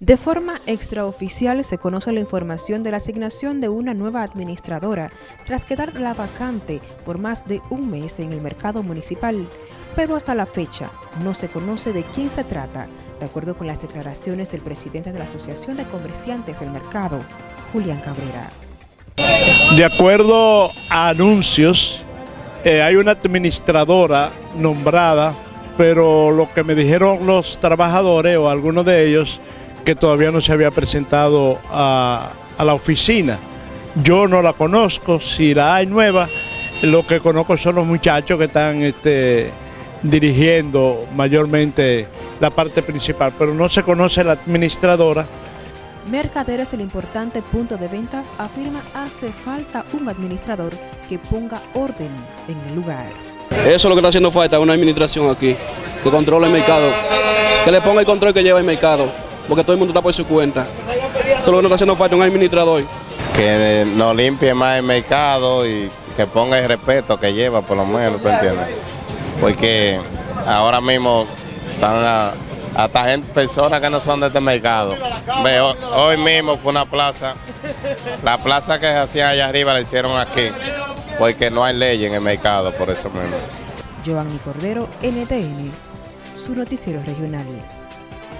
De forma extraoficial se conoce la información de la asignación de una nueva administradora tras quedar la vacante por más de un mes en el mercado municipal, pero hasta la fecha no se conoce de quién se trata, de acuerdo con las declaraciones del presidente de la Asociación de Comerciantes del Mercado, Julián Cabrera. De acuerdo a anuncios, eh, hay una administradora nombrada, pero lo que me dijeron los trabajadores o algunos de ellos, que todavía no se había presentado a, la oficina. Yo no la conozco, si la hay nueva, lo que conozco son los muchachos que están este, dirigiendo mayormente la parte principal, pero no se conoce la administradora. Mercaderes el importante punto de venta afirma hace falta un administrador que ponga orden en el lugar. Eso es lo que está haciendo falta, una administración aquí, que controle el mercado, que le ponga el control que lleva el mercado porque todo el mundo está por su cuenta. Esto es lo que nos está haciendo falta un administrador. Que no limpie más el mercado y que ponga el respeto que lleva, por lo menos, ¿tú entiendes? Porque ahora mismo están hasta gente, personas que no son de este mercado. hoy mismo fue una plaza, la plaza que se hacía allá arriba la hicieron aquí, porque no hay ley en el mercado, por eso mismo. Giovanni Cordero, NTN, su noticiero regional.